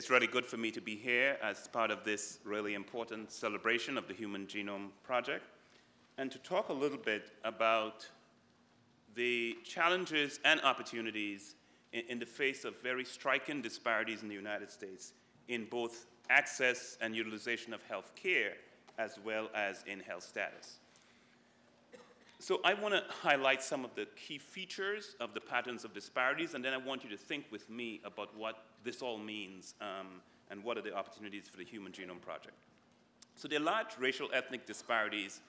It's really good for me to be here as part of this really important celebration of the Human Genome Project and to talk a little bit about the challenges and opportunities in, in, the face of very striking disparities in the United States in both access and utilization of health care as well as in health status. So I want to highlight some of the key features of the patterns of disparities, and then I want you to think with me about what this all means um, and what are the opportunities for the Human Genome Project. So there are large racial ethnic disparities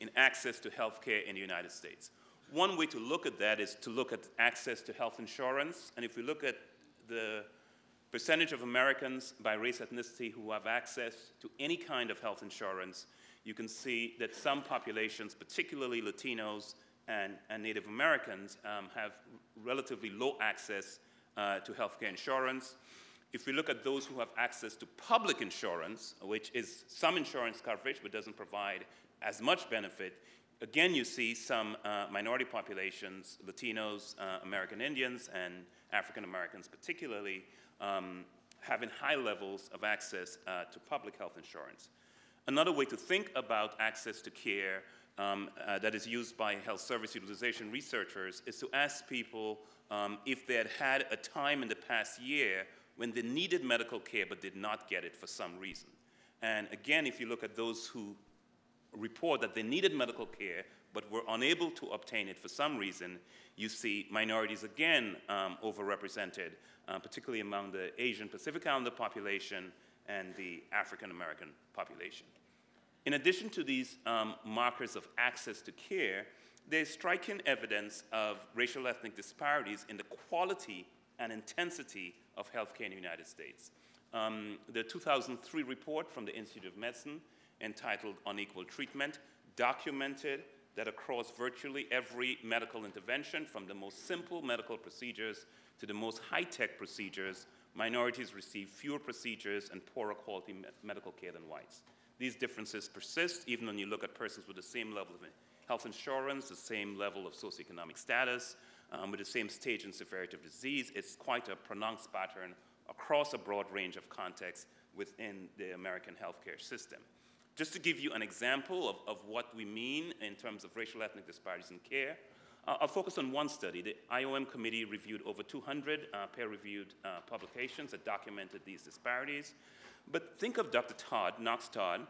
in access to health care in the United States. One way to look at that is to look at access to health insurance, and if we look at the percentage of Americans by race ethnicity who have access to any kind of health insurance, you can see that some populations, particularly Latinos and, and Native Americans, um, have relatively low access uh, to healthcare insurance. If we look at those who have access to public insurance, which is some insurance coverage but doesn't provide as much benefit, again you see some uh, minority populations, Latinos, uh, American Indians, and African Americans particularly, um, having high levels of access uh, to public health insurance. Another way to think about access to care um, uh, that is used by health service utilization researchers is to ask people um, if they had had a time in the past year when they needed medical care but did not get it for some reason. And again, if you look at those who report that they needed medical care but were unable to obtain it for some reason, you see minorities again um, overrepresented, uh, particularly among the Asian Pacific Islander population and the African American population. In addition to these um, markers of access to care, there's striking evidence of racial ethnic disparities in the quality and intensity of healthcare in the United States. Um, the 2003 report from the Institute of Medicine entitled Unequal Treatment documented that across virtually every medical intervention, from the most simple medical procedures to the most high-tech procedures, minorities receive fewer procedures and poorer quality me medical care than whites. These differences persist even when you look at persons with the same level of health insurance, the same level of socioeconomic status, um, with the same stage and severity of disease. It's quite a pronounced pattern across a broad range of contexts within the American healthcare system. Just to give you an example of, of what we mean in terms of racial ethnic disparities in care, uh, I'll focus on one study. The IOM committee reviewed over 200 uh, peer-reviewed uh, publications that documented these disparities. But think of Dr. Todd, Knox Todd,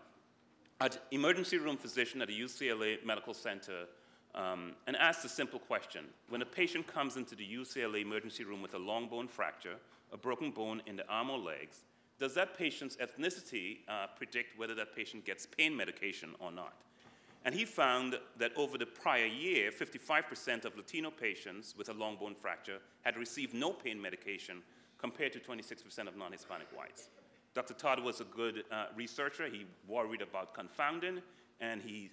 an emergency room physician at a UCLA medical center um, and ask the simple question. When a patient comes into the UCLA emergency room with a long bone fracture, a broken bone in the arm or legs, does that patient's ethnicity uh, predict whether that patient gets pain medication or not? And he found that over the prior year, 55% of Latino patients with a long bone fracture had received no pain medication compared to 26% of non-Hispanic whites. Dr. Todd was a good uh, researcher. He worried about confounding, and he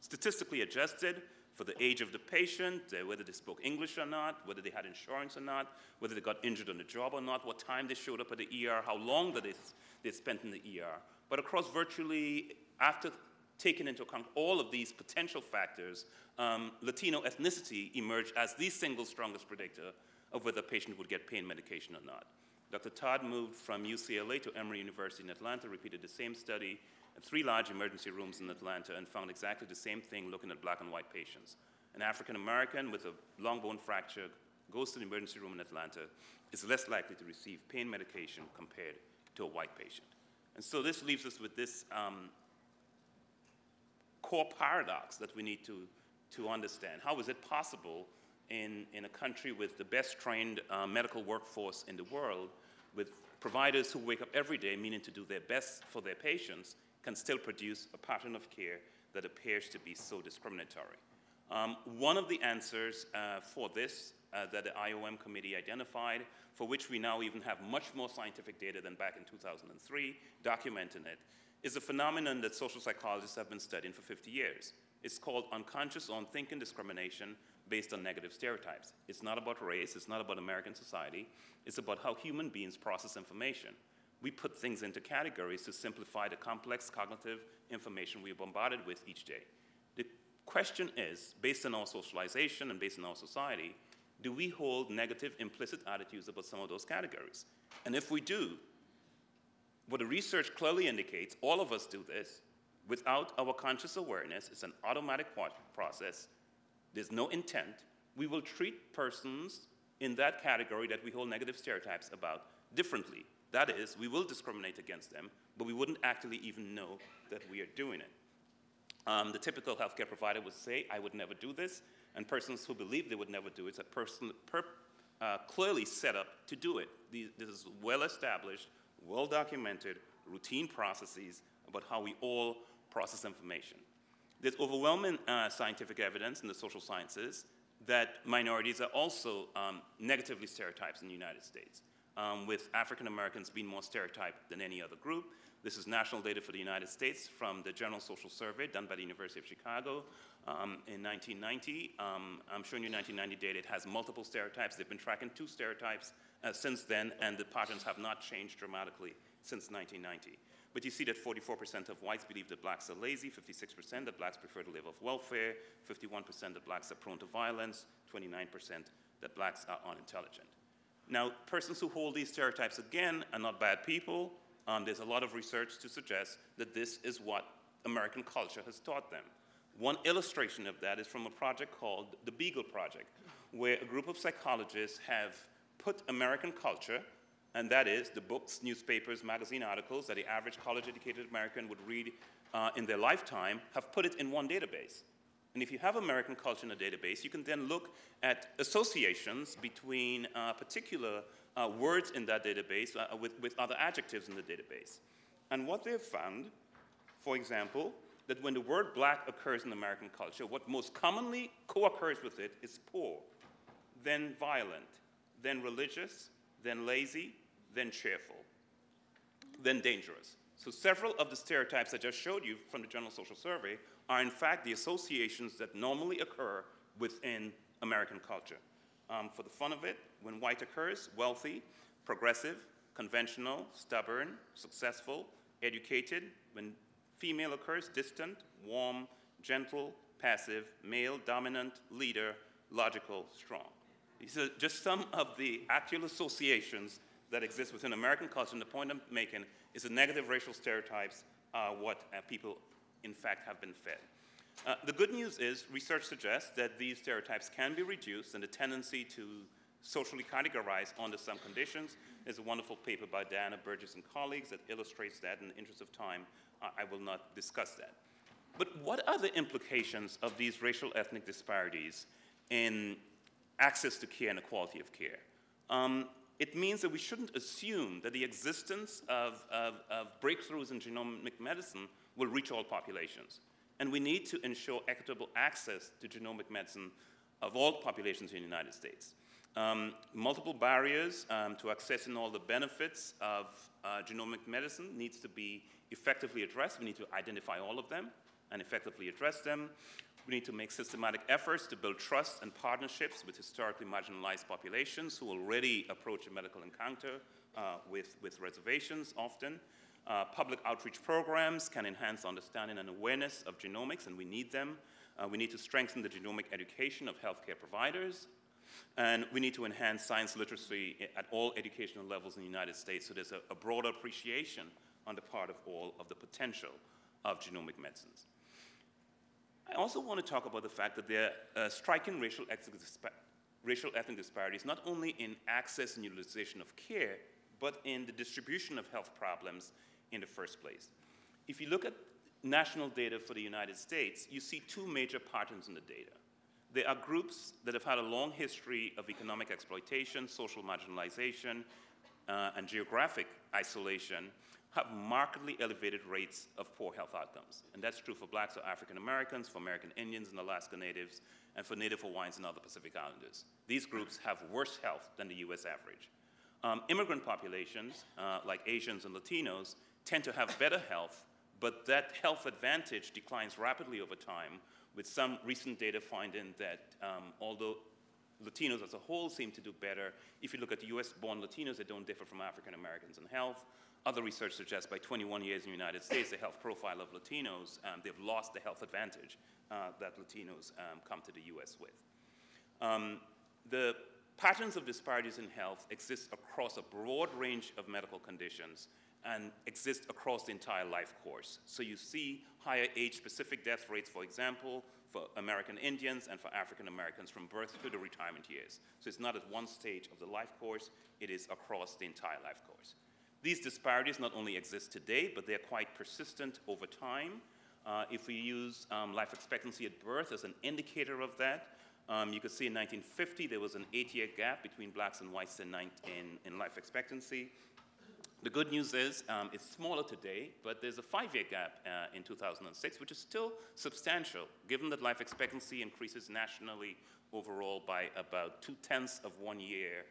statistically adjusted for the age of the patient, uh, whether they spoke English or not, whether they had insurance or not, whether they got injured on the job or not, what time they showed up at the ER, how long that they, they spent in the ER. But across virtually, after taking into account all of these potential factors, um, Latino ethnicity emerged as the single strongest predictor of whether a patient would get pain medication or not. Dr. Todd moved from UCLA to Emory University in Atlanta, repeated the same study, at three large emergency rooms in Atlanta and found exactly the same thing looking at black and white patients. An African American with a long bone fracture goes to the emergency room in Atlanta is less likely to receive pain medication compared to a white patient. And so this leaves us with this um, core paradox that we need to, to understand. How is it possible in, in a country with the best trained uh, medical workforce in the world, with providers who wake up every day meaning to do their best for their patients, can still produce a pattern of care that appears to be so discriminatory. Um, one of the answers uh, for this uh, that the IOM committee identified, for which we now even have much more scientific data than back in 2003, documenting it, is a phenomenon that social psychologists have been studying for 50 years. It's called unconscious or unthinking discrimination based on negative stereotypes. It's not about race, it's not about American society, it's about how human beings process information we put things into categories to simplify the complex cognitive information we're bombarded with each day. The question is, based on our socialization and based on our society, do we hold negative implicit attitudes about some of those categories? And if we do, what the research clearly indicates, all of us do this, without our conscious awareness, it's an automatic process, there's no intent, we will treat persons in that category that we hold negative stereotypes about differently. That is, we will discriminate against them, but we wouldn't actually even know that we are doing it. Um, the typical healthcare provider would say, I would never do this, and persons who believe they would never do it are person, per, uh, clearly set up to do it. These, this is well established, well documented, routine processes about how we all process information. There's overwhelming uh, scientific evidence in the social sciences that minorities are also um, negatively stereotyped in the United States, um, with African Americans being more stereotyped than any other group. This is national data for the United States from the General Social Survey done by the University of Chicago um, in 1990. Um, I'm showing you 1990 data. It has multiple stereotypes. They've been tracking two stereotypes uh, since then, and the patterns have not changed dramatically since 1990. But you see that 44% of whites believe that blacks are lazy, 56% that blacks prefer to live off welfare, 51% that blacks are prone to violence, 29% that blacks are unintelligent. Now, persons who hold these stereotypes, again, are not bad people. Um, there's a lot of research to suggest that this is what American culture has taught them. One illustration of that is from a project called the Beagle Project, where a group of psychologists have put American culture and that is the books, newspapers, magazine articles that the average college-educated American would read uh, in their lifetime, have put it in one database. And if you have American culture in a database, you can then look at associations between uh, particular uh, words in that database uh, with, with other adjectives in the database. And what they've found, for example, that when the word black occurs in American culture, what most commonly co-occurs with it is poor, then violent, then religious, then lazy, then cheerful, then dangerous. So several of the stereotypes I just showed you from the General Social Survey are in fact the associations that normally occur within American culture. Um, for the fun of it, when white occurs, wealthy, progressive, conventional, stubborn, successful, educated. When female occurs, distant, warm, gentle, passive, male, dominant, leader, logical, strong. These are just some of the actual associations that exist within American culture, and the point I'm making is the negative racial stereotypes are what uh, people, in fact, have been fed. Uh, the good news is research suggests that these stereotypes can be reduced and the tendency to socially categorize under some conditions. There's a wonderful paper by Diana Burgess and colleagues that illustrates that. In the interest of time, uh, I will not discuss that. But what are the implications of these racial ethnic disparities in access to care and the quality of care? Um, it means that we shouldn't assume that the existence of, of, of, breakthroughs in genomic medicine will reach all populations. And we need to ensure equitable access to genomic medicine of all populations in the United States. Um, multiple barriers um, to accessing all the benefits of uh, genomic medicine needs to be effectively addressed. We need to identify all of them and effectively address them. We need to make systematic efforts to build trust and partnerships with historically marginalized populations who already approach a medical encounter uh, with, with reservations often. Uh, public outreach programs can enhance understanding and awareness of genomics, and we need them. Uh, we need to strengthen the genomic education of healthcare providers. And we need to enhance science literacy at all educational levels in the United States so there's a, a broader appreciation on the part of all of the potential of genomic medicines. I also want to talk about the fact that there are uh, striking racial ethnic, racial ethnic disparities, not only in access and utilization of care, but in the distribution of health problems in the first place. If you look at national data for the United States, you see two major patterns in the data. There are groups that have had a long history of economic exploitation, social marginalization, uh, and geographic isolation, have markedly elevated rates of poor health outcomes. And that's true for blacks or African Americans, for American Indians and Alaska Natives, and for Native Hawaiians and other Pacific Islanders. These groups have worse health than the US average. Um, immigrant populations, uh, like Asians and Latinos, tend to have better health, but that health advantage declines rapidly over time, with some recent data finding that um, although Latinos as a whole seem to do better, if you look at the US-born Latinos, they don't differ from African Americans in health. Other research suggests by 21 years in the United States, the health profile of Latinos, um, they've lost the health advantage uh, that Latinos um, come to the US with. Um, the patterns of disparities in health exist across a broad range of medical conditions, and exist across the entire life course. So you see higher age-specific death rates, for example, for American Indians and for African Americans from birth to the retirement years. So it's not at one stage of the life course, it is across the entire life course. These disparities not only exist today, but they're quite persistent over time. Uh, if we use um, life expectancy at birth as an indicator of that, um, you could see in 1950 there was an eight-year gap between blacks and whites in, in, in life expectancy. The good news is um, it's smaller today, but there's a five-year gap uh, in 2006, which is still substantial, given that life expectancy increases nationally overall by about two-tenths of one year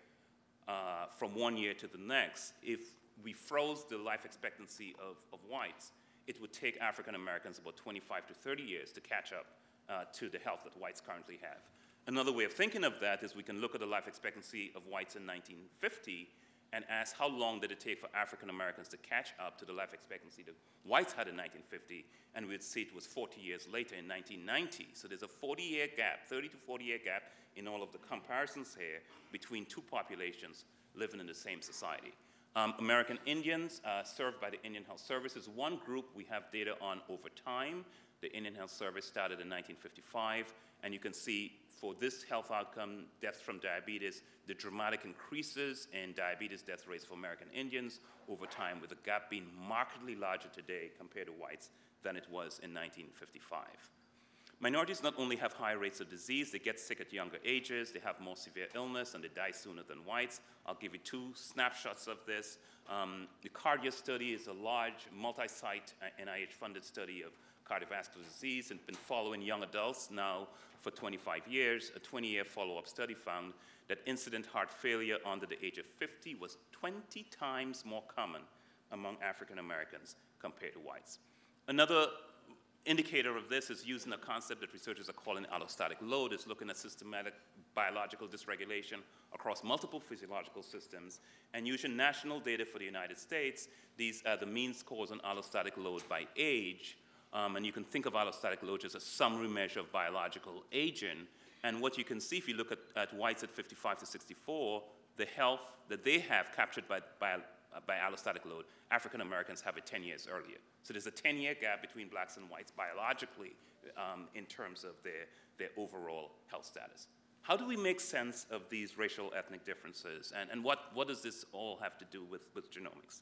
uh, from one year to the next. If we froze the life expectancy of, of whites, it would take African Americans about 25 to 30 years to catch up uh, to the health that whites currently have. Another way of thinking of that is we can look at the life expectancy of whites in 1950 and ask how long did it take for African Americans to catch up to the life expectancy that whites had in 1950, and we'd see it was 40 years later in 1990. So there's a 40-year gap, 30 to 40-year gap in all of the comparisons here between two populations living in the same society. Um, American Indians uh, served by the Indian Health Service is one group we have data on over time. The Indian Health Service started in 1955, and you can see for this health outcome, deaths from diabetes, the dramatic increases in diabetes death rates for American Indians over time, with the gap being markedly larger today compared to whites than it was in 1955. Minorities not only have higher rates of disease, they get sick at younger ages, they have more severe illness, and they die sooner than whites. I'll give you two snapshots of this. Um, the CARDIA study is a large, multi-site uh, NIH-funded study of cardiovascular disease and been following young adults now for 25 years. A 20-year follow-up study found that incident heart failure under the age of 50 was 20 times more common among African Americans compared to whites. Another indicator of this is using a concept that researchers are calling allostatic load. It's looking at systematic biological dysregulation across multiple physiological systems. And using national data for the United States, these are the mean scores on allostatic load by age. Um, and you can think of allostatic load as a summary measure of biological aging. And what you can see if you look at, at whites at 55 to 64, the health that they have captured by, by, by allostatic load, African Americans have it 10 years earlier. So there's a 10-year gap between blacks and whites biologically um, in terms of their, their overall health status. How do we make sense of these racial ethnic differences? And, and what, what does this all have to do with, with genomics?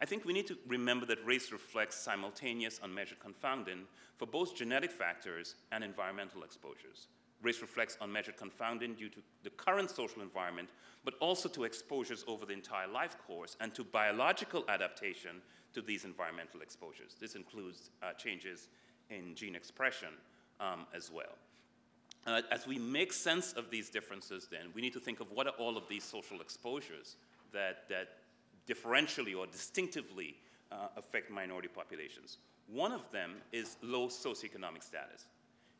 I think we need to remember that race reflects simultaneous unmeasured confounding for both genetic factors and environmental exposures. Race reflects unmeasured confounding due to the current social environment, but also to exposures over the entire life course and to biological adaptation to these environmental exposures. This includes uh, changes in gene expression um, as well. Uh, as we make sense of these differences then, we need to think of what are all of these social exposures that, that differentially or distinctively uh, affect minority populations. One of them is low socioeconomic status.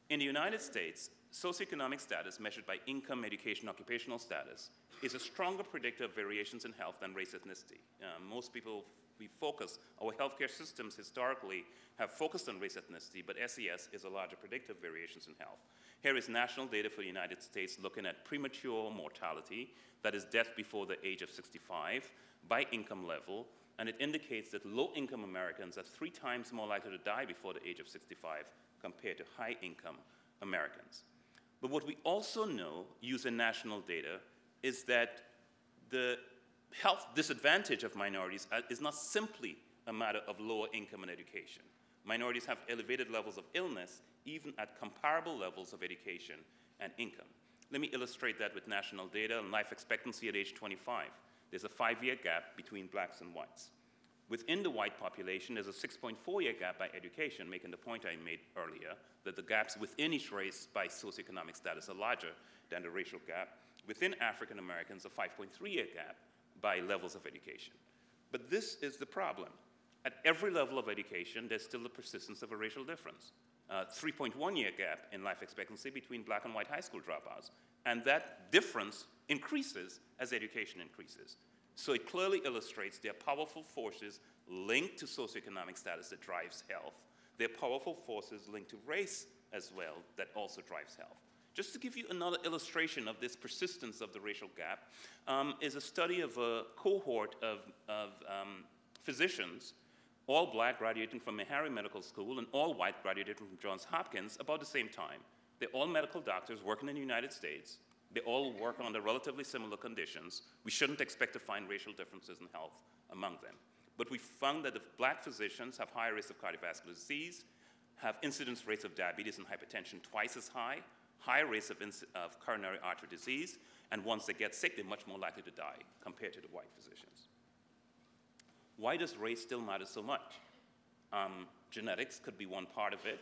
In the United States, socioeconomic status measured by income, education, occupational status is a stronger predictor of variations in health than race ethnicity. Uh, most people, we focus, our healthcare systems historically have focused on race ethnicity, but SES is a larger predictor of variations in health. Here is national data for the United States looking at premature mortality, that is death before the age of 65, by income level, and it indicates that low-income Americans are three times more likely to die before the age of 65 compared to high-income Americans. But what we also know using national data is that the health disadvantage of minorities uh, is not simply a matter of lower income and education. Minorities have elevated levels of illness even at comparable levels of education and income. Let me illustrate that with national data and life expectancy at age 25. There's a five-year gap between blacks and whites. Within the white population, there's a 6.4-year gap by education, making the point I made earlier, that the gaps within each race by socioeconomic status are larger than the racial gap. Within African Americans, a 5.3-year gap by levels of education. But this is the problem. At every level of education, there's still the persistence of a racial difference. Uh, 3.1-year gap in life expectancy between black and white high school dropouts. And that difference increases as education increases. So it clearly illustrates there are powerful forces linked to socioeconomic status that drives health. There are powerful forces linked to race as well that also drives health. Just to give you another illustration of this persistence of the racial gap, um, is a study of a cohort of, of um, physicians, all black graduating from Meharry Medical School and all white graduating from Johns Hopkins about the same time. They're all medical doctors working in the United States. They all work under relatively similar conditions. We shouldn't expect to find racial differences in health among them. But we found that the black physicians have higher risk of cardiovascular disease, have incidence rates of diabetes and hypertension twice as high, higher rates of, of coronary artery disease, and once they get sick, they're much more likely to die compared to the white physicians. Why does race still matter so much? Um, genetics could be one part of it.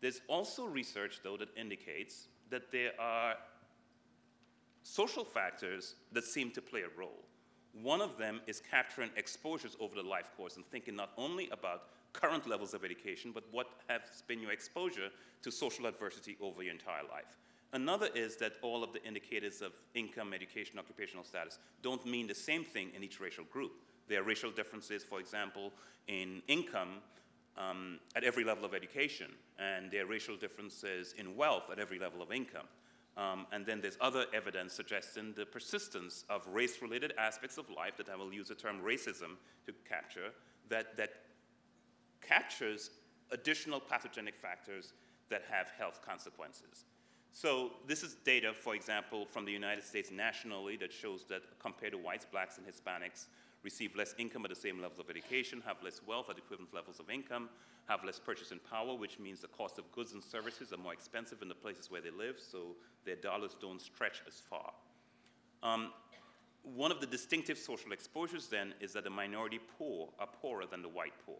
There's also research, though, that indicates that there are social factors that seem to play a role. One of them is capturing exposures over the life course and thinking not only about current levels of education, but what has been your exposure to social adversity over your entire life. Another is that all of the indicators of income, education, occupational status don't mean the same thing in each racial group. There are racial differences, for example, in income um, at every level of education, and there are racial differences in wealth at every level of income. Um, and then there's other evidence suggesting the persistence of race-related aspects of life that I will use the term racism to capture, that, that captures additional pathogenic factors that have health consequences. So this is data, for example, from the United States nationally that shows that compared to whites, blacks, and Hispanics, receive less income at the same levels of education, have less wealth at equivalent levels of income, have less purchasing power, which means the cost of goods and services are more expensive in the places where they live, so their dollars don't stretch as far. Um, one of the distinctive social exposures then is that the minority poor are poorer than the white poor.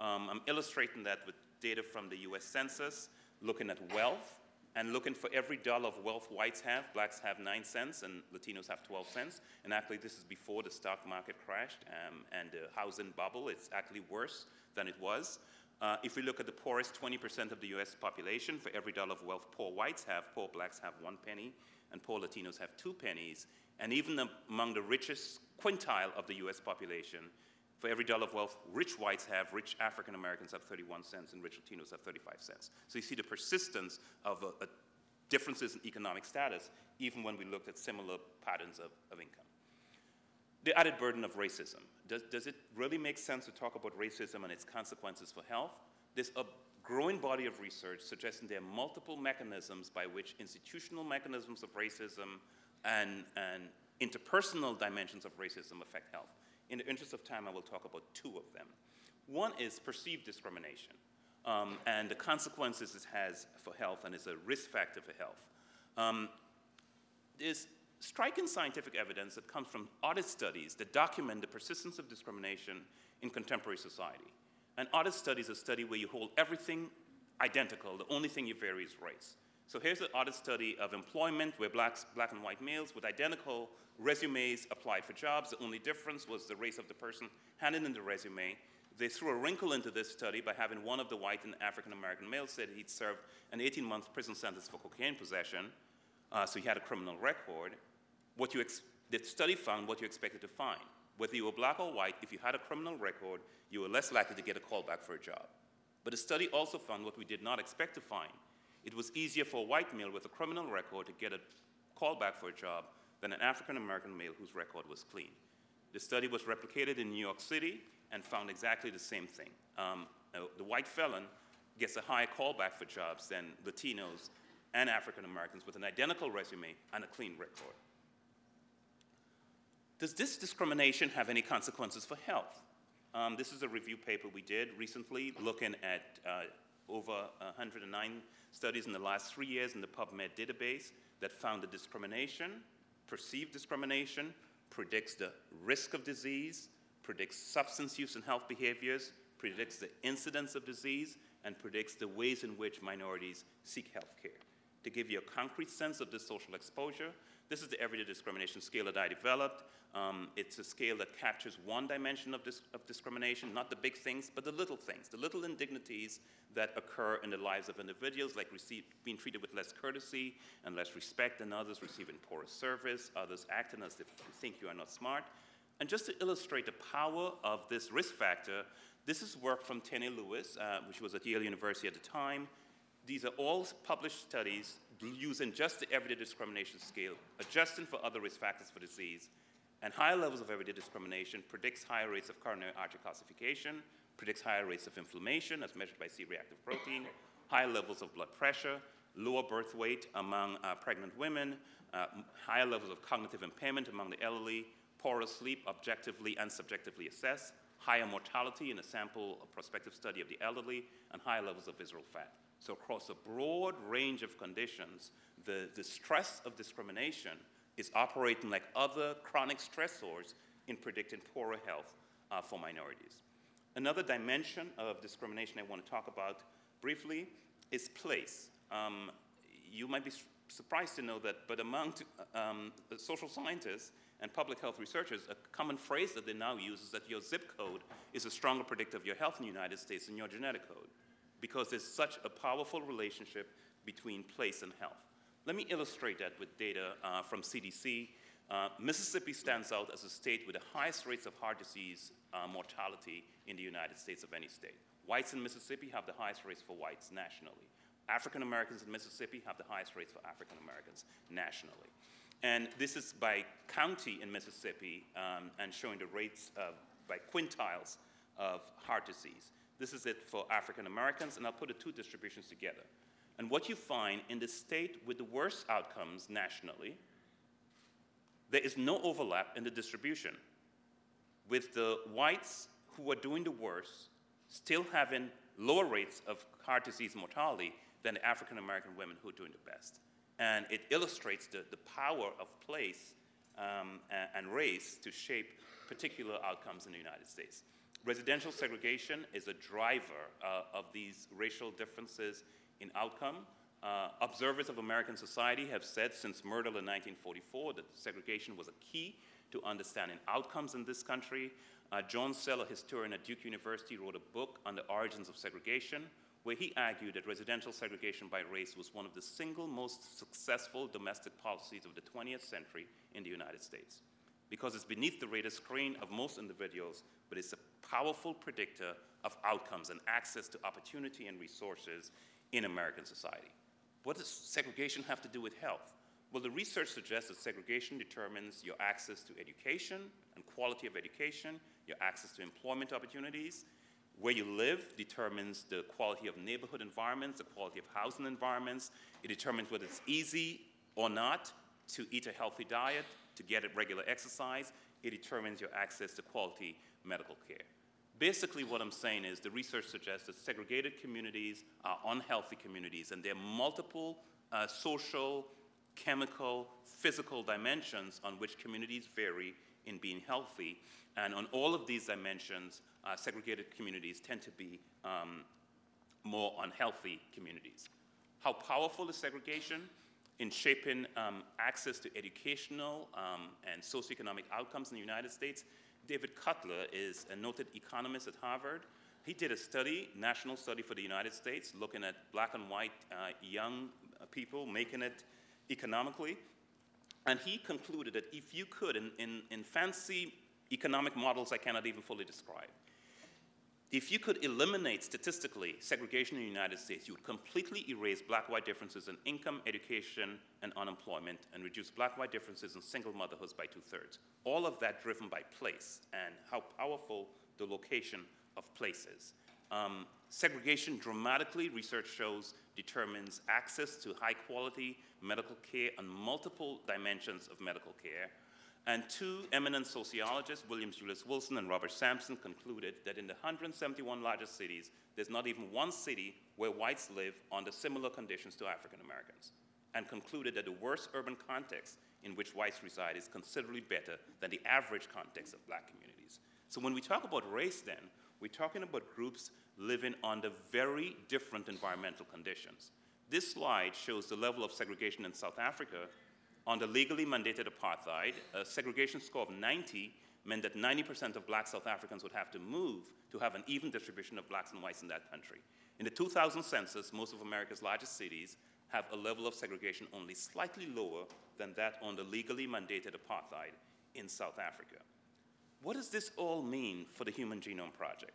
Um, I'm illustrating that with data from the US Census, looking at wealth, and looking for every dollar of wealth whites have, blacks have 9 cents and Latinos have 12 cents. And actually, this is before the stock market crashed um, and the housing bubble. It's actually worse than it was. Uh, if we look at the poorest 20% of the US population, for every dollar of wealth poor whites have, poor blacks have one penny, and poor Latinos have two pennies. And even among the richest quintile of the US population, for every dollar of wealth rich whites have, rich African Americans have 31 cents, and rich Latinos have 35 cents. So you see the persistence of a, a differences in economic status, even when we looked at similar patterns of, of income. The added burden of racism. Does, does it really make sense to talk about racism and its consequences for health? There's a growing body of research suggesting there are multiple mechanisms by which institutional mechanisms of racism and, and interpersonal dimensions of racism affect health. In the interest of time, I will talk about two of them. One is perceived discrimination um, and the consequences it has for health and is a risk factor for health. Um, there's striking scientific evidence that comes from audit studies that document the persistence of discrimination in contemporary society. An audit study is a study where you hold everything identical, the only thing you vary is race. So here's an audit study of employment where blacks, black and white males with identical resumes applied for jobs. The only difference was the race of the person handing in the resume. They threw a wrinkle into this study by having one of the white and African American males said he'd served an 18-month prison sentence for cocaine possession, uh, so he had a criminal record. What you the study found what you expected to find. Whether you were black or white, if you had a criminal record, you were less likely to get a call back for a job. But the study also found what we did not expect to find, it was easier for a white male with a criminal record to get a call back for a job than an African American male whose record was clean. The study was replicated in New York City and found exactly the same thing. Um, uh, the white felon gets a higher callback for jobs than Latinos and African Americans with an identical resume and a clean record. Does this discrimination have any consequences for health? Um, this is a review paper we did recently looking at uh, over uh, 109 studies in the last three years in the PubMed database that found that discrimination, perceived discrimination, predicts the risk of disease, predicts substance use and health behaviors, predicts the incidence of disease, and predicts the ways in which minorities seek health care. To give you a concrete sense of this social exposure, this is the everyday discrimination scale that I developed. Um, it's a scale that captures one dimension of, dis of discrimination, not the big things, but the little things, the little indignities that occur in the lives of individuals, like being treated with less courtesy and less respect than others, receiving poorer service, others acting as if you think you are not smart. And just to illustrate the power of this risk factor, this is work from Tené Lewis, uh, which was at Yale University at the time. These are all published studies using just the everyday discrimination scale, adjusting for other risk factors for disease, And higher levels of everyday discrimination predicts higher rates of coronary artery calcification, predicts higher rates of inflammation as measured by C-reactive protein, higher levels of blood pressure, lower birth weight among uh, pregnant women, uh, higher levels of cognitive impairment among the elderly, poorer sleep objectively and subjectively assessed, higher mortality in a sample prospective study of the elderly, and higher levels of visceral fat. So across a broad range of conditions, the, the stress of discrimination is operating like other chronic stressors in predicting poorer health uh, for minorities. Another dimension of discrimination I want to talk about briefly is place. Um, you might be surprised to know that, but among um, social scientists and public health researchers, a common phrase that they now use is that your zip code is a stronger predictor of your health in the United States than your genetic code, because there's such a powerful relationship between place and health. Let me illustrate that with data uh, from CDC. Uh, Mississippi stands out as a state with the highest rates of heart disease uh, mortality in the United States of any state. Whites in Mississippi have the highest rates for whites nationally. African Americans in Mississippi have the highest rates for African Americans nationally. And this is by county in Mississippi um, and showing the rates of, by quintiles of heart disease. This is it for African Americans, and I'll put the two distributions together. And what you find in the state with the worst outcomes nationally, there is no overlap in the distribution, with the whites who are doing the worst still having lower rates of heart disease mortality than the African American women who are doing the best. And it illustrates the, the power of place um, and, and race to shape particular outcomes in the United States. Residential segregation is a driver uh, of these racial differences in outcome. Uh, observers of American society have said since Myrdal in 1944 that segregation was a key to understanding outcomes in this country. Uh, John Cell, a historian at Duke University, wrote a book on the origins of segregation, where he argued that residential segregation by race was one of the single most successful domestic policies of the 20th century in the United States. Because it's beneath the radar screen of most individuals, but it's a powerful predictor of outcomes and access to opportunity and resources in American society. What does segregation have to do with health? Well, the research suggests that segregation determines your access to education and quality of education, your access to employment opportunities, where you live determines the quality of neighborhood environments, the quality of housing environments. It determines whether it's easy or not to eat a healthy diet, to get regular exercise. It determines your access to quality medical care. Basically, what I'm saying is the research suggests that segregated communities are unhealthy communities, and there are multiple uh, social, chemical, physical dimensions on which communities vary in being healthy. And on all of these dimensions, uh, segregated communities tend to be um, more unhealthy communities. How powerful is segregation in shaping um, access to educational um, and socioeconomic outcomes in the United States? David Cutler is a noted economist at Harvard. He did a study, national study for the United States, looking at black and white uh, young people making it economically. And he concluded that if you could, in, in, in fancy economic models I cannot even fully describe, if you could eliminate statistically segregation in the United States, you would completely erase black-white differences in income, education, and unemployment, and reduce black-white differences in single motherhoods by two-thirds. All of that driven by place and how powerful the location of place is. Um, segregation dramatically, research shows, determines access to high-quality medical care on multiple dimensions of medical care, and two eminent sociologists, William Julius Wilson and Robert Sampson, concluded that in the 171 largest cities, there's not even one city where whites live under similar conditions to African Americans, and concluded that the worst urban context in which whites reside is considerably better than the average context of black communities. So when we talk about race then, we're talking about groups living under very different environmental conditions. This slide shows the level of segregation in South Africa under legally mandated apartheid, a segregation score of 90 meant that 90% of black South Africans would have to move to have an even distribution of blacks and whites in that country. In the 2000 census, most of America's largest cities have a level of segregation only slightly lower than that under legally mandated apartheid in South Africa. What does this all mean for the Human Genome Project?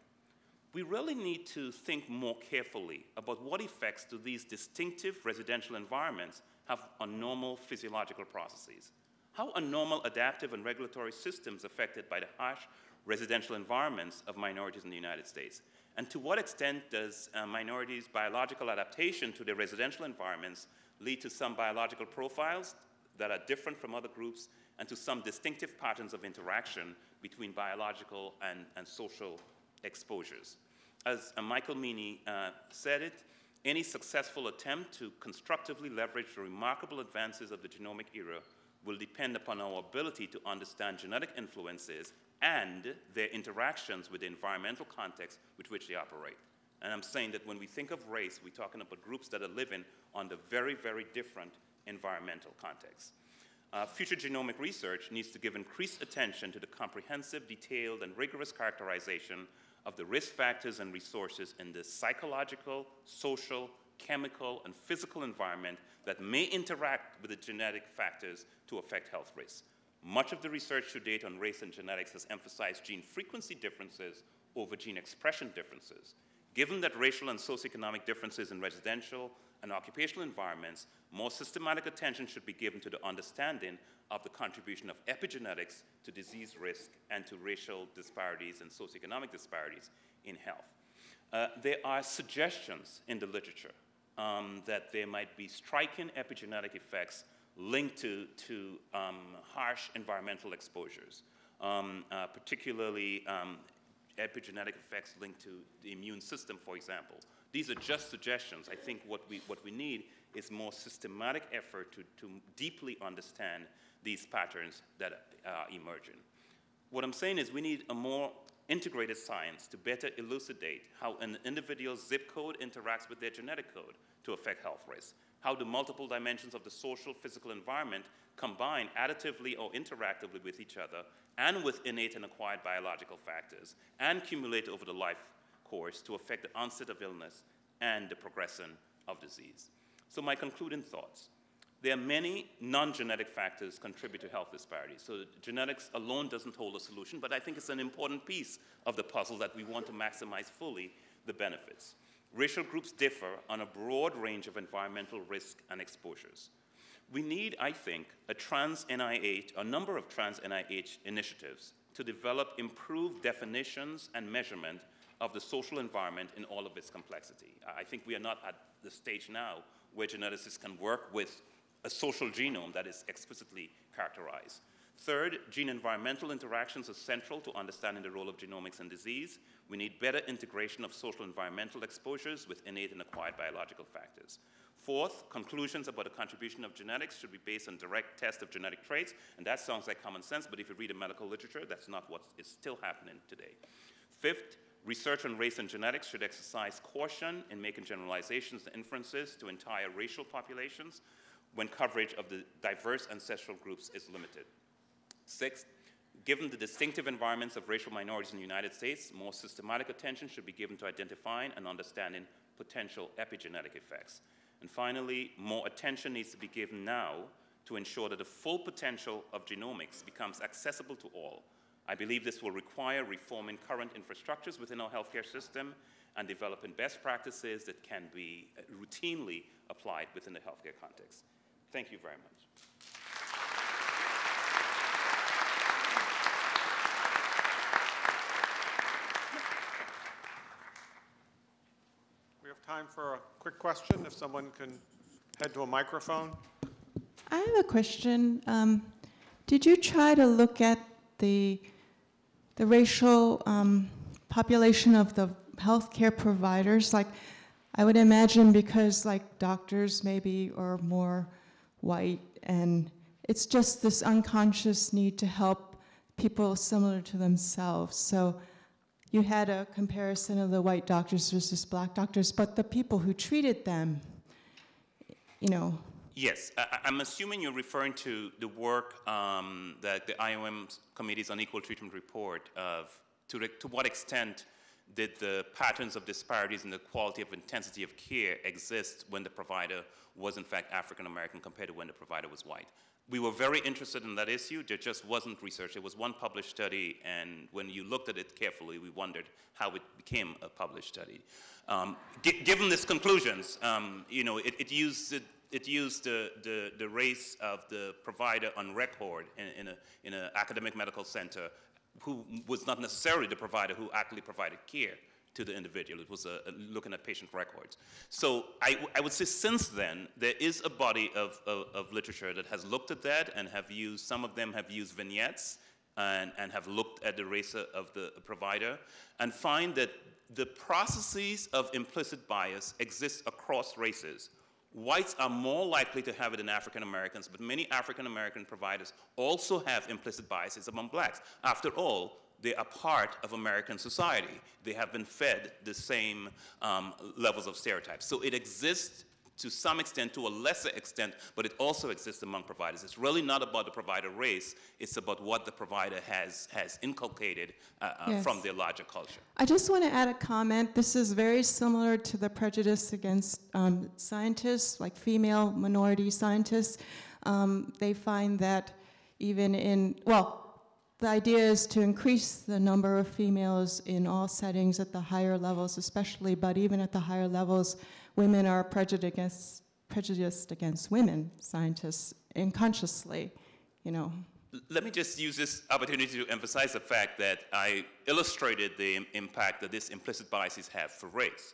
We really need to think more carefully about what effects do these distinctive residential environments have on normal physiological processes. How are normal adaptive and regulatory systems affected by the harsh residential environments of minorities in the United States? And to what extent does uh, minorities' biological adaptation to their residential environments lead to some biological profiles that are different from other groups and to some distinctive patterns of interaction between biological and, and social exposures? As uh, Michael Meaney uh, said it, any successful attempt to constructively leverage the remarkable advances of the genomic era will depend upon our ability to understand genetic influences and their interactions with the environmental context with which they operate. And I'm saying that when we think of race, we're talking about groups that are living under very, very different environmental contexts. Uh, future genomic research needs to give increased attention to the comprehensive, detailed, and rigorous characterization of the risk factors and resources in the psychological, social, chemical, and physical environment that may interact with the genetic factors to affect health risks. Much of the research to date on race and genetics has emphasized gene frequency differences over gene expression differences. Given that racial and socioeconomic differences in residential and occupational environments, more systematic attention should be given to the understanding of the contribution of epigenetics to disease risk and to racial disparities and socioeconomic disparities in health. Uh, there are suggestions in the literature um, that there might be striking epigenetic effects linked to, to um, harsh environmental exposures, um, uh, particularly um, epigenetic effects linked to the immune system, for example. These are just suggestions. I think what we, what we need is more systematic effort to, to deeply understand these patterns that are emerging. What I'm saying is we need a more integrated science to better elucidate how an individual's zip code interacts with their genetic code to affect health risks how the multiple dimensions of the social physical environment combine additively or interactively with each other and with innate and acquired biological factors and accumulate over the life course to affect the onset of illness and the progression of disease. So my concluding thoughts. There are many non-genetic factors contribute to health disparities. So genetics alone doesn't hold a solution, but I think it's an important piece of the puzzle that we want to maximize fully the benefits racial groups differ on a broad range of environmental risk and exposures. We need, I think, a trans NIH, a number of trans NIH initiatives to develop improved definitions and measurement of the social environment in all of its complexity. I think we are not at the stage now where geneticists can work with a social genome that is explicitly characterized. Third, gene-environmental interactions are central to understanding the role of genomics in disease. We need better integration of social environmental exposures with innate and acquired biological factors. Fourth, conclusions about the contribution of genetics should be based on direct test of genetic traits, and that sounds like common sense, but if you read the medical literature, that's not what is still happening today. Fifth, research on race and genetics should exercise caution in making generalizations and inferences to entire racial populations when coverage of the diverse ancestral groups is limited. Sixth, given the distinctive environments of racial minorities in the United States, more systematic attention should be given to identifying and understanding potential epigenetic effects. And finally, more attention needs to be given now to ensure that the full potential of genomics becomes accessible to all. I believe this will require reforming current infrastructures within our healthcare system and developing best practices that can be routinely applied within the healthcare context. Thank you very much. Time for a quick question, if someone can head to a microphone. I have a question. Um, did you try to look at the, the racial um, population of the healthcare providers? Like, I would imagine because like doctors maybe are more white and it's just this unconscious need to help people similar to themselves. So you had a comparison of the white doctors versus black doctors, but the people who treated them, you know. Yes, I, am assuming you're referring to the work um, that the IOM Committees on Equal Treatment report of to, to what extent did the patterns of disparities in the quality of intensity of care exist when the provider was in fact African American compared to when the provider was white we were very interested in that issue. There just wasn't research. There was one published study, and when you looked at it carefully, we wondered how it became a published study. Um, given these conclusions, um, you know, it, it used it used the, the, the race of the provider on record in, in an in a academic medical center who was not necessarily the provider who actually provided care to the individual. It was uh, looking at patient records. So I, I would say since then, there is a body of, of, of literature that has looked at that and have used, some of them have used vignettes and, and have looked at the race of the provider and find that the processes of implicit bias exist across races. Whites are more likely to have it than African Americans, but many African American providers also have implicit biases among blacks. After all, they are part of American society. They have been fed the same um, levels of stereotypes. So it exists to some extent, to a lesser extent, but it also exists among providers. It's really not about the provider race, it's about what the provider has, has inculcated uh, uh, from their larger culture. I just want to add a comment. This is very similar to the prejudice against um, scientists, like female minority scientists. Um, they find that even in, well, the idea is to increase the number of females in all settings at the higher levels, especially, but even at the higher levels, women are prejudiced against, prejudiced against women scientists unconsciously, you know. Let me just use this opportunity to emphasize the fact that I illustrated the impact that these implicit biases have for race.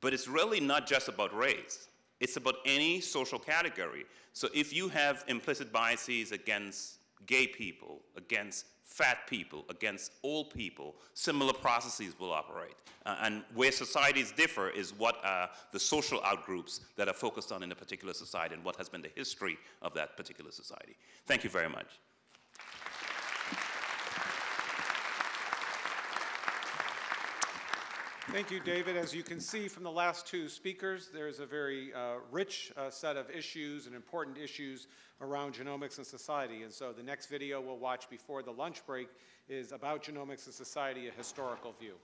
But it's really not just about race. It's about any social category. So if you have implicit biases against gay people, against fat people, against old people, similar processes will operate. Uh, and where societies differ is what are the social outgroups that are focused on in a particular society and what has been the history of that particular society. Thank you very much. Thank you, David. As you can see from the last two speakers, there's a very uh, rich uh, set of issues and important issues around genomics and society. And so the next video we'll watch before the lunch break is about genomics and society, a historical view.